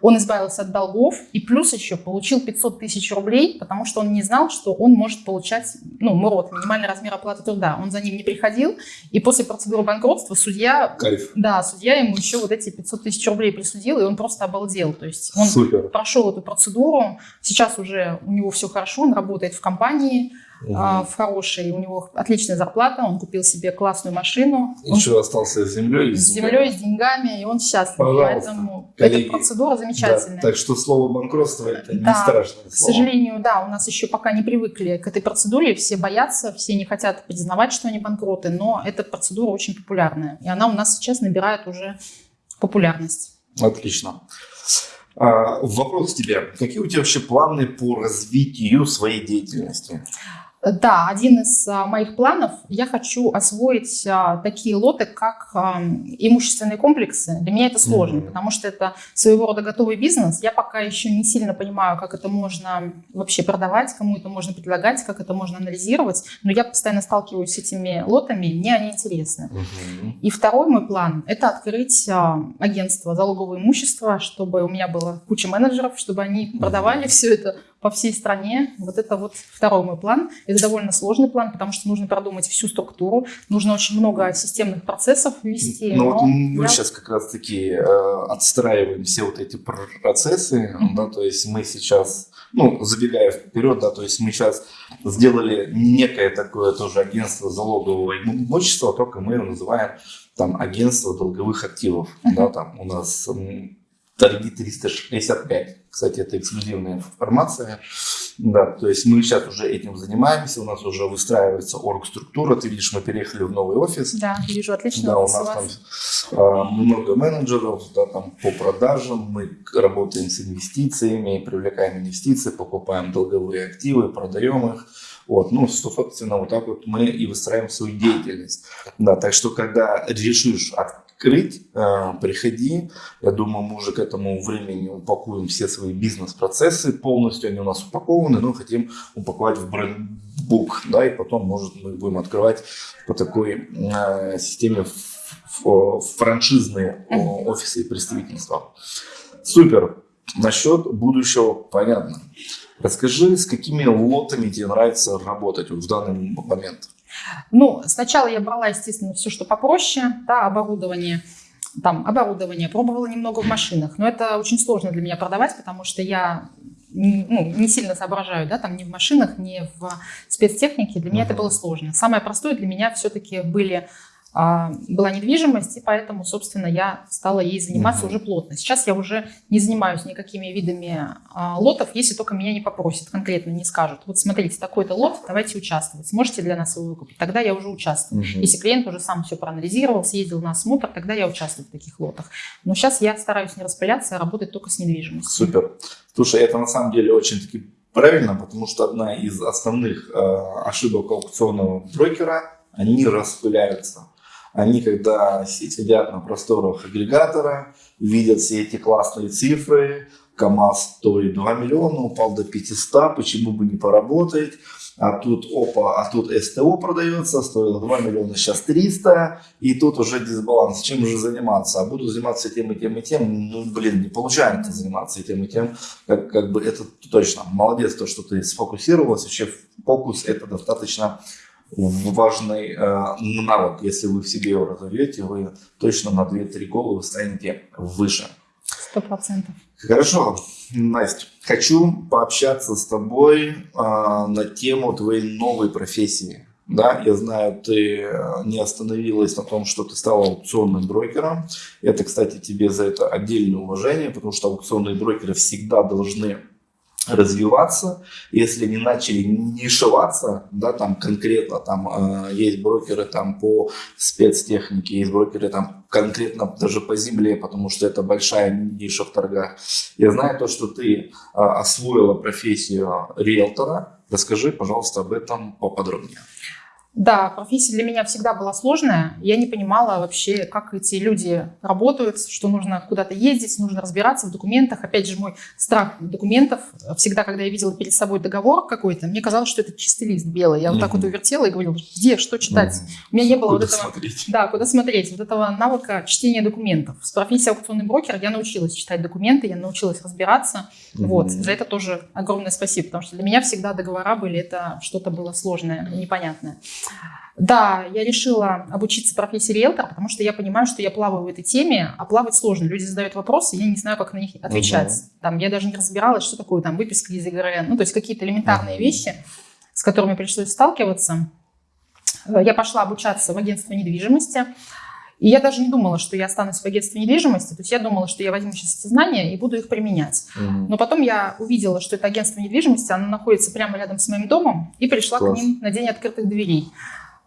он избавился от долгов и плюс еще получил 500 тысяч рублей, потому что он не знал, что он может получать, ну, МРОТ, минимальный размер оплаты труда, он за ним не приходил, и после процедуры банкротства судья, Кайф. да, судья ему еще вот эти 500 тысяч рублей присудил, и он просто обалдел, то есть он Супер. прошел эту процедуру, сейчас уже у него все хорошо, он работает в компании, угу. в хорошей, у него отличная зарплата, он купил себе классную машину. Еще остался с землей. С землей, с деньгами, и он счастлив. Пожалуйста, Поэтому коллеги. эта процедура замечательная. Да, так что слово банкротство это да, не страшное слово. К сожалению, да, у нас еще пока не привыкли к этой процедуре, все боятся, все не хотят признавать, что они банкроты, но эта процедура очень популярная, и она у нас сейчас набирает уже популярность. Отлично. А, вопрос к тебе. Какие у тебя вообще планы по развитию своей деятельности? Да, один из а, моих планов, я хочу освоить а, такие лоты, как а, имущественные комплексы. Для меня это сложно, mm-hmm. потому что это своего рода готовый бизнес. Я пока еще не сильно понимаю, как это можно вообще продавать, кому это можно предлагать, как это можно анализировать. Но я постоянно сталкиваюсь с этими лотами, мне они интересны. Mm-hmm. И второй мой план – это открыть агентство залогового имущества, чтобы у меня было куча менеджеров, чтобы они продавали mm-hmm. все это по всей стране. Вот это вот второй мой план. Это довольно сложный план, потому что нужно продумать всю структуру, нужно очень много системных процессов ввести. Ну вот мы я... сейчас как раз-таки э, отстраиваем все вот эти процессы, mm-hmm. да, то есть мы сейчас, ну, забегая вперед, да, то есть мы сейчас сделали некое такое тоже агентство залогового имущества, только мы его называем там агентство долговых активов, mm-hmm. да, там у нас торги 365. Кстати, это эксклюзивная информация. Да, то есть мы сейчас уже этим занимаемся, у нас уже выстраивается орг-структура. Ты видишь, мы переехали в новый офис. Да, вижу, отлично. Да, у нас там а, много менеджеров да, там, по продажам, мы работаем с инвестициями, привлекаем инвестиции, покупаем долговые активы, продаем их. Вот, ну, собственно, вот так вот мы и выстраиваем свою деятельность. Да, так что, когда решишь открыть, э, приходи. Я думаю, мы уже к этому времени упакуем все свои бизнес-процессы полностью. Они у нас упакованы, но хотим упаковать в брендбук. Да, и потом, может, мы будем открывать по такой э, системе франшизные офисы и представительства. Супер. Насчет будущего понятно. Расскажи, с какими лотами тебе нравится работать в данный момент? Ну, сначала я брала, естественно, все, что попроще, да, оборудование, там, оборудование, пробовала немного в машинах, но это очень сложно для меня продавать, потому что я ну, не сильно соображаю, да, там ни в машинах, ни в спецтехнике, для меня uh-huh. это было сложно. Самое простое для меня все-таки были была недвижимость, и поэтому, собственно, я стала ей заниматься уже плотно. Сейчас я уже не занимаюсь никакими видами а, лотов, если только меня не попросят, конкретно не скажут. Вот смотрите, такой-то лот, давайте участвовать. Сможете для нас его выкупить? Тогда я уже участвую. Угу. Если клиент уже сам все проанализировал, съездил на осмотр, тогда я участвую в таких лотах. Но сейчас я стараюсь не распыляться, а работать только с недвижимостью. Супер. Слушай, это на самом деле очень-таки правильно, потому что одна из основных э, ошибок аукционного брокера, они распыляются. Они, когда сидят на просторах агрегатора, видят все эти классные цифры, КАМАЗ стоит 2 миллиона, упал до 500, почему бы не поработать, а тут опа, а тут СТО продается, стоило 2 миллиона, сейчас 300, и тут уже дисбаланс, чем уже заниматься, а буду заниматься тем и тем и тем, ну блин, не получается заниматься тем и тем, как, как бы это точно, молодец то, что ты сфокусировалась, вообще фокус это достаточно важный э, навык. Если вы в себе его разовьете, вы точно на 2-3 головы станете выше. Сто процентов. Хорошо, Настя, хочу пообщаться с тобой э, на тему твоей новой профессии. Да, я знаю, ты э, не остановилась на том, что ты стала аукционным брокером. Это, кстати, тебе за это отдельное уважение, потому что аукционные брокеры всегда должны развиваться, если не начали нишеваться, да, там конкретно, там э, есть брокеры там по спецтехнике, есть брокеры там конкретно даже по земле, потому что это большая ниша в торгах. Я знаю то, что ты э, освоила профессию риэлтора. Расскажи, пожалуйста, об этом поподробнее. Да, профессия для меня всегда была сложная. Я не понимала вообще, как эти люди работают, что нужно куда-то ездить, нужно разбираться в документах. Опять же, мой страх документов. Всегда, когда я видела перед собой договор какой-то, мне казалось, что это чистый лист белый. Я вот так вот увертела и говорила, где, что читать. У меня не было куда вот этого... Смотреть? Да, куда смотреть. Вот этого навыка чтения документов. С профессией аукционный брокер я научилась читать документы, я научилась разбираться. Вот. За это тоже огромное спасибо, потому что для меня всегда договора были, это что-то было сложное, непонятное. Да, я решила обучиться профессии риэлтора, потому что я понимаю, что я плаваю в этой теме, а плавать сложно. Люди задают вопросы, я не знаю, как на них отвечать. Угу. Там, я даже не разбиралась, что такое там выписка из ЕГРН, ну, то есть какие-то элементарные угу. вещи, с которыми пришлось сталкиваться, э, я пошла обучаться в агентство недвижимости. И я даже не думала, что я останусь в агентстве недвижимости. То есть я думала, что я возьму сейчас эти знания и буду их применять. Мгм. Но потом я увидела, что это агентство недвижимости, оно находится прямо рядом с моим домом, и пришла Класс. к ним на день открытых дверей.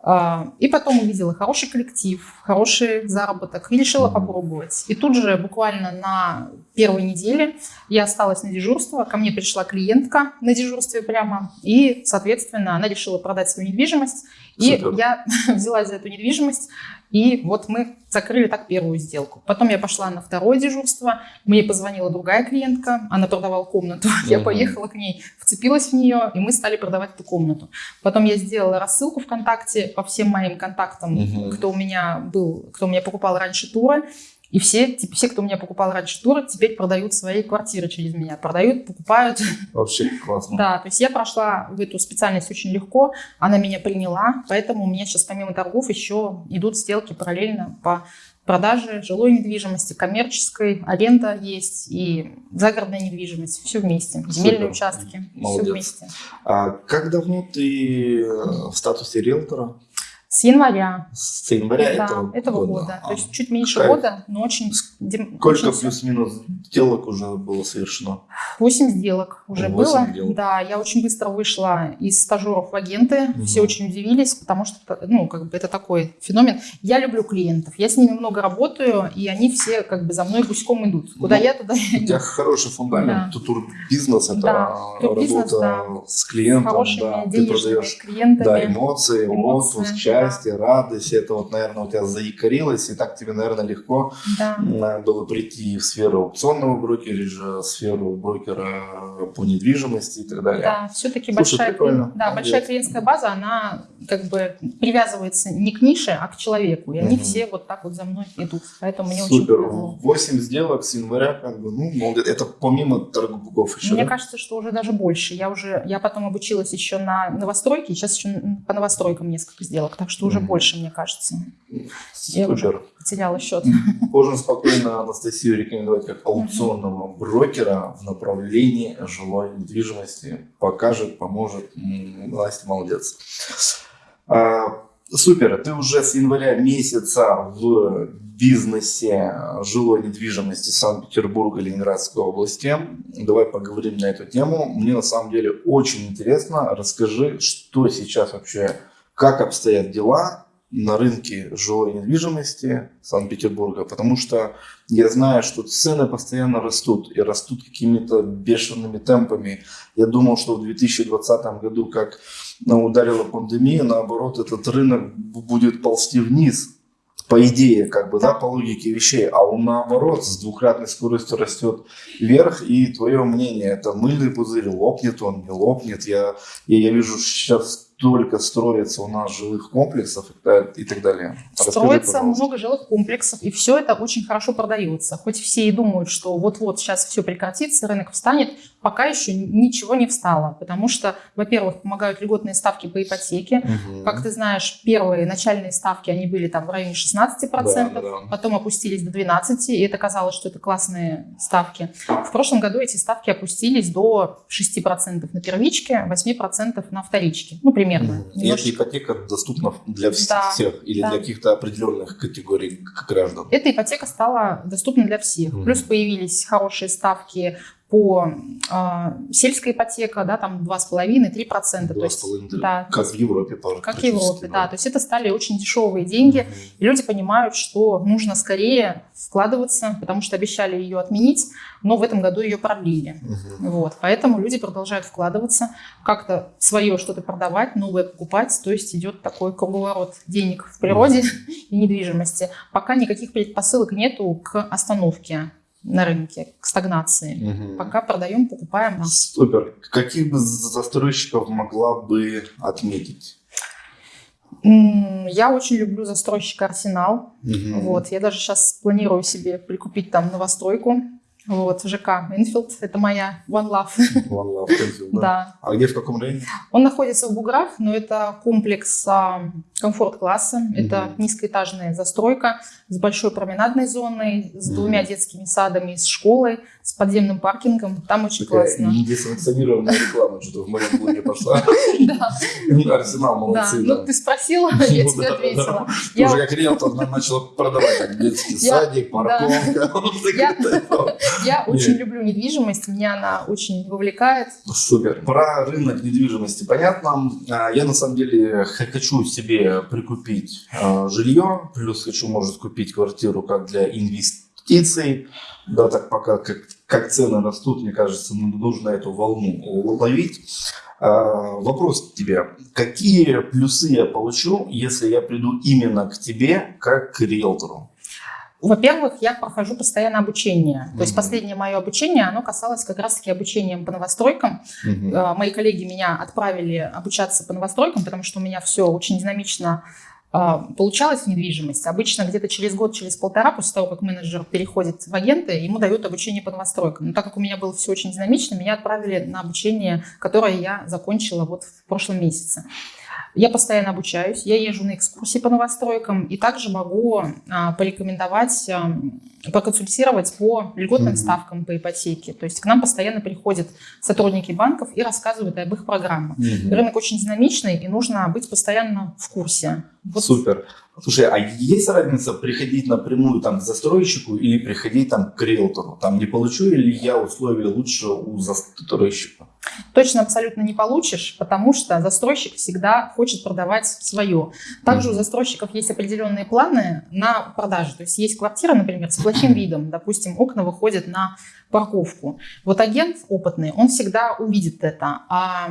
А, И потом увидела хороший коллектив, хороший заработок и решила попробовать. И тут же буквально на первой неделе я осталась на дежурство, ко мне пришла клиентка на дежурстве прямо, и, соответственно, она решила продать свою недвижимость, и Супер. я взялась за эту недвижимость, и вот мы закрыли так первую сделку. Потом я пошла на второе дежурство, мне позвонила другая клиентка, она продавала комнату, я Мгм. поехала к ней, вцепилась в нее, и мы стали продавать эту комнату. Потом я сделала рассылку ВКонтакте по всем моим контактам, Мгм. кто у меня был, кто у меня покупал раньше туры. И все, типа, все, кто у меня покупал раньше туры, теперь продают свои квартиры через меня. Продают, покупают. Вообще классно. Да, то есть я прошла в эту специальность очень легко, она меня приняла, поэтому у меня сейчас помимо торгов еще идут сделки параллельно по продаже жилой недвижимости, коммерческой, аренда есть и загородная недвижимость, все вместе, земельные участки, все Молодец. вместе. А как давно ты э, в статусе риэлтора? С января С января да, этого, этого года, года. то есть чуть меньше Кайф. года, но очень... Сколько плюс-минус сделок уже было совершено? 8 сделок уже Восемь было. сделок. Да, я очень быстро вышла из стажеров в агенты. Мгм. Все очень удивились, потому что, ну, как бы это такой феномен. Я люблю клиентов, я с ними много работаю, и они все как бы за мной гуськом идут. Куда Ну, я, туда я У тебя хороший фундамент. Да. Турбизнес это Да, турбизнес, работа с С клиентом, хорошими да. Ты денежными продаешь клиентами. да, эмоции, Эмоции, отпуск, да. Счастье, радость. Это вот, наверное, у тебя заикарилось, и так тебе, наверное, легко Да. м, было прийти в сферу аукционного брокериджа, в сферу брокера по недвижимости и так далее. Да, все-таки большая, прикольно. да, большая клиентская база, она как бы привязывается не к нише, а к человеку. И они Мгм. все вот так вот за мной идут. Поэтому мне очень Супер. повезло. 8 сделок с января, как бы, ну, молодец. Это помимо торгов еще, Мне да? кажется, что уже даже больше. Я уже, я потом обучилась еще на новостройке, сейчас еще по новостройкам несколько сделок, так что уже Мгм. больше, мне кажется. Я уже Супер. потеряла счет. Можно спокойно Анастасию рекомендовать как аукционного брокера в направлении жилой недвижимости. Покажет, поможет. Настя молодец. А, Супер, ты уже с января месяца в бизнесе жилой недвижимости Санкт-Петербурга, Ленинградской области. Давай поговорим на эту тему. Мне на самом деле очень интересно. Расскажи, что сейчас вообще, как обстоят дела на рынке жилой недвижимости Санкт-Петербурга, потому что я знаю, что цены постоянно растут и растут какими-то бешеными темпами. Я думал, что в 2020 году, как ударила пандемия, наоборот, этот рынок будет ползти вниз. По идее, как бы, да, по логике вещей, а он наоборот с двукратной скоростью растет вверх. И твое мнение, это мыльный пузырь, лопнет он, не лопнет. Я, я, я вижу, сейчас только строится у нас жилых комплексов и та- и так далее. Расскажи, Строится пожалуйста. много жилых комплексов, и все это очень хорошо продается. Хоть все и думают, что вот-вот сейчас все прекратится, рынок встанет, пока еще ничего не встало. Потому что, во-первых, помогают льготные ставки по ипотеке. Мгм. Как ты знаешь, первые начальные ставки, они были там в районе 16%, Да, да, да. потом опустились до 12%, и это казалось, что это классные ставки. В прошлом году эти ставки опустились до 6% на первичке, 8% на вторичке. Ну, примерно. Мгм. И эта ипотека доступна для Да, всех или да. для каких-то определенных категорий граждан? Эта ипотека стала доступна для всех. Мгм. Плюс появились хорошие ставки по э, сельская ипотека, да, там 2,5-3%. То есть, 2,5, да, как в Европе. как в Европе, да. То есть это стали очень дешевые деньги. Мгм. И люди понимают, что нужно скорее вкладываться, потому что обещали ее отменить, но в этом году ее продлили. Мгм. Вот, поэтому люди продолжают вкладываться, как-то свое что-то продавать, новое покупать, то есть идет такой круговорот денег в природе и недвижимости. Пока никаких предпосылок нету к остановке на рынке, к стагнации. Мгм. Пока продаем, покупаем. Супер. Каких бы застройщиков могла бы отметить? Я очень люблю застройщика Арсенал. Мгм. Вот, я даже сейчас планирую себе прикупить там новостройку Вот, ЖК Энфилд, это моя One Love. One Love Энфилд, да. Да. А где, в каком районе? Он находится в Буграх, но это комплекс а, комфорт-класса. Это Мгм. низкоэтажная застройка с большой променадной зоной, с двумя детскими садами, с школой, с подземным паркингом. Там очень Такая классно. несанкционированная реклама что-то в моем блоге пошла. Да, Арсенал, молодцы. Ну, ты спросила, я Ну, тебе да, да, ответила. Я- Тоже как риэлтор нам начал продавать детский Я- садик, парковка. Я- очень Нет. люблю недвижимость, меня она очень вовлекает. Супер. Про рынок недвижимости понятно. А, Я на самом деле хочу себе прикупить а, жилье, плюс хочу, может, купить квартиру как для инвестиций. Да, так пока как, как цены растут, мне кажется, ну, нужно эту волну ловить. А, Вопрос к тебе. Какие плюсы я получу, если я приду именно к тебе как к риэлтору? Во-первых, я прохожу постоянно обучение. То есть последнее мое обучение, оно касалось как раз-таки обучением по новостройкам. Мгм. Э, Мои коллеги меня отправили обучаться по новостройкам, потому что у меня все очень динамично э, получалось в недвижимости. Обычно где-то через год, через полтора, после того, как менеджер переходит в агенты, ему дают обучение по новостройкам. Но так как у меня было все очень динамично, меня отправили на обучение, которое я закончила вот в прошлом месяце. Я постоянно обучаюсь, я езжу на экскурсии по новостройкам и также могу а, порекомендовать, а, проконсультировать по льготным Мгм. ставкам по ипотеке. То есть к нам постоянно приходят сотрудники банков и рассказывают об их программах. Мгм. Рынок очень динамичный, и нужно быть постоянно в курсе. Вот Супер. Слушай, а есть разница приходить напрямую там, к застройщику или приходить там, к риэлтору? Там не получу ли я условия лучше у застройщика? Точно абсолютно не получишь, потому что застройщик всегда хочет продавать свое. Также у застройщиков есть определенные планы на продажу. То есть есть квартира, например, с плохим видом, допустим, окна выходят на парковку. Вот агент опытный, он всегда увидит это, а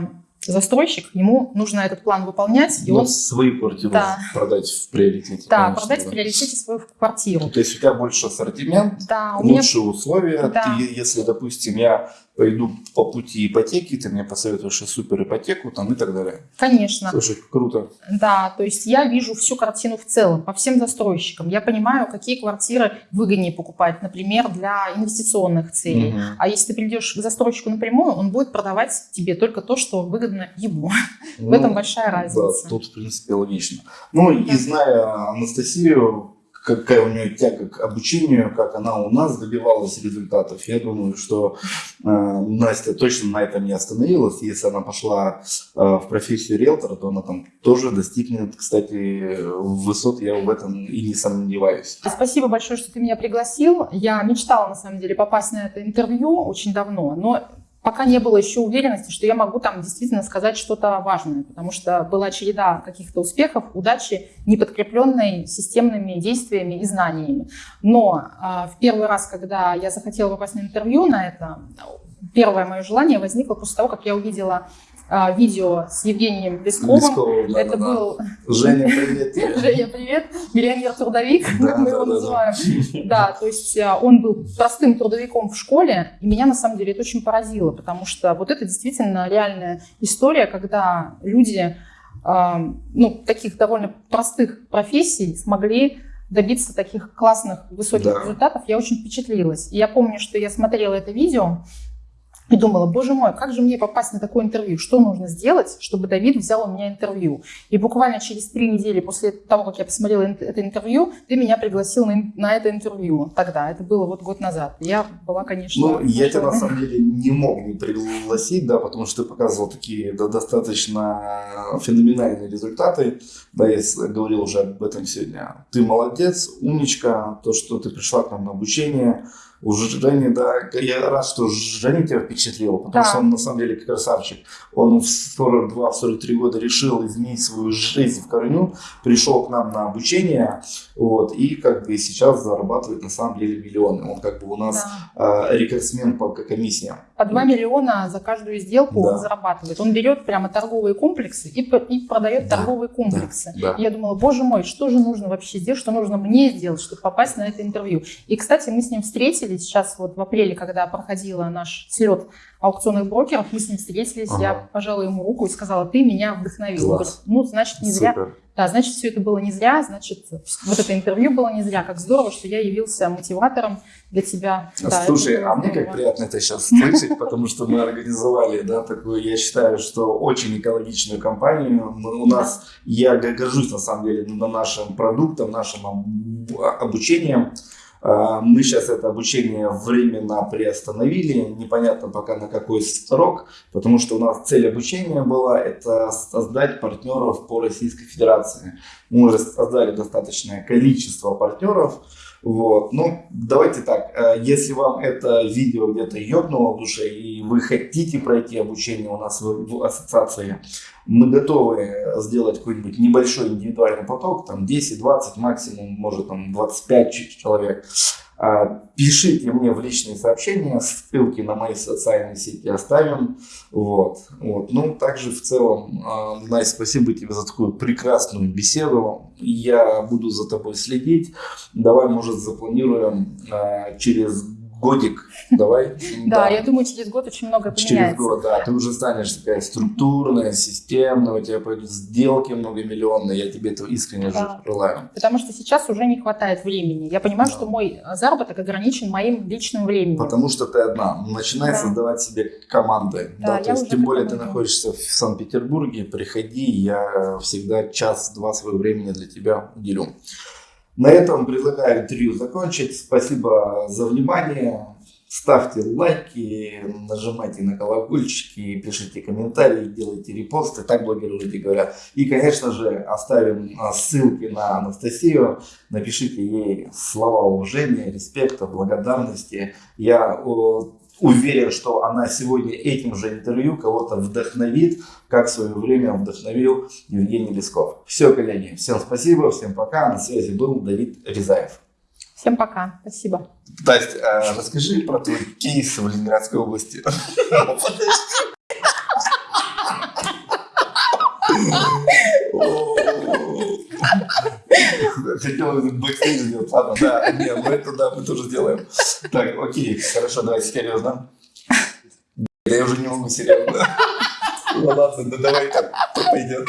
застройщик, ему нужно этот план выполнять, и он свою квартиру Да. продать в приоритете. да, конечно, продать да. в приоритете свою квартиру. То есть у тебя больше ассортимент, Да, у меня лучшие условия. Да. Ты, если, допустим, я пойду по пути ипотеки, ты мне посоветуешь и супер ипотеку там, и так далее. Конечно. Слушай, круто. Да, то есть я вижу всю картину в целом, по всем застройщикам. Я понимаю, какие квартиры выгоднее покупать, например, для инвестиционных целей. Мгм. А если ты придешь к застройщику напрямую, он будет продавать тебе только то, что выгодно ему. В Ну, этом большая разница. Да, тут, в принципе, логично. Ну, и зная Анастасию, какая у нее тяга к обучению, как она у нас добивалась результатов, я думаю, что э, Настя точно на этом не остановилась. Если она пошла э, в профессию риэлтора, то она там тоже достигнет, кстати, высот, я в этом и не сомневаюсь. Спасибо большое, что ты меня пригласил. Я мечтала, на самом деле, попасть на это интервью очень давно, но пока не было еще уверенности, что я могу там действительно сказать что-то важное, потому что была череда каких-то успехов, удачи, не подкрепленной системными действиями и знаниями. Но а, в первый раз, когда я захотела попасть на интервью на это, первое мое желание возникло после того, как я увидела а, видео с Евгением Лесковым. Лесковым, да, Это да, да. был Женя, привет. Женя, привет, миллионер-трудовик, Да, как мы да, его да, да. называем. Да, то есть а, он был простым трудовиком в школе, и меня на самом деле это очень поразило, потому что вот это действительно реальная история, когда люди а, ну, таких довольно простых профессий смогли добиться таких классных, высоких Да. результатов, я очень впечатлилась. И я помню, что я смотрела это видео, и думала, боже мой, как же мне попасть на такое интервью? Что нужно сделать, чтобы Давид взял у меня интервью? И буквально через три недели после того, как я посмотрела это интервью, ты меня пригласил на, на это интервью тогда. Это было вот год назад. Я была, конечно... Ну, я тебя на самом деле не мог не пригласить, да, потому что ты показывал такие да, достаточно феноменальные результаты. Да, я говорил уже об этом сегодня. Ты молодец, умничка, то, что ты пришла к нам на обучение. У Жени, да, я рад, что Женя тебя впечатлил, потому Да. что он на самом деле красавчик. Он в 42-43 года решил изменить свою жизнь в корню, пришел к нам на обучение, вот, и как бы сейчас зарабатывает на самом деле миллионы. Он как бы у нас Да. э, рекордсмен по комиссиям. По 2 миллиона за каждую сделку Да. он зарабатывает. Он берет прямо торговые комплексы и, и продает Да, торговые комплексы. да. И я думала, боже мой, что же нужно вообще сделать, что нужно мне сделать, чтобы попасть на это интервью. И, кстати, мы с ним встретились сейчас вот в апреле, когда проходила наш слет аукционных брокеров, мы с ним встретились, Ага. я пожала ему руку и сказала, ты меня вдохновил. Говорит, ну, значит, не зря Супер. Да, значит, все это было не зря, значит, вот это интервью было не зря. Как здорово, что я явился мотиватором для тебя. Да, Слушай, а мне как приятно это сейчас слышать, потому что мы организовали, да, такую, я считаю, что очень экологичную компанию. Мы- у нас, я горжусь на самом деле на нашим продуктом, нашим об- обучением. А, Мы сейчас это обучение временно приостановили, непонятно пока на какой срок, потому что у нас цель обучения была это создать партнеров по Российской Федерации. Мы уже создали достаточное количество партнеров, вот. Ну, давайте так, э, если вам это видео где-то ёбнуло в душе, и вы хотите пройти обучение у нас в, в ассоциации, мы готовы сделать какой-нибудь небольшой индивидуальный поток, там 10-20, максимум, может там 25 ч- человек. А, Пишите мне в личные сообщения, ссылки на мои социальные сети оставим. Вот. Вот. Ну, также в целом, а, Настя, спасибо тебе за такую прекрасную беседу. Я буду за тобой следить. Давай, может, запланируем а, через годик. Давай. Да, я думаю, через год очень много Через поменяется. год, да, ты уже станешь такая структурная, системная, у тебя пойдут сделки многомиллионные, я тебе этого искренне желаю. Потому что сейчас уже не хватает времени. Я понимаю, что мой заработок ограничен моим личным временем. Потому что ты одна. Начинай Да. создавать себе команды. Да, то есть, тем более ты находишься в Санкт-Петербурге, приходи, я всегда час-два своего времени для тебя уделю. На этом предлагаю интервью закончить. Спасибо за внимание. Ставьте лайки, нажимайте на колокольчики, пишите комментарии, делайте репосты, так блогеры люди говорят. И, конечно же, оставим а, ссылки на Анастасию, напишите ей слова уважения, респекта, благодарности. Я уверен, что она сегодня этим же интервью кого-то вдохновит, как в свое время вдохновил Евгений Лесков. Все, коллеги, всем спасибо, всем пока. На связи был Давид Резаев. Всем пока. Спасибо. Настя, а расскажи про твой кейс в Ленинградской области. Хотел бэкстейдж сделать. Ладно, да, не, мы это да, мы тоже сделаем. Так, окей, хорошо, давайте серьезно. Я уже не могу серьезно. Ну ладно, да давай так пойдет.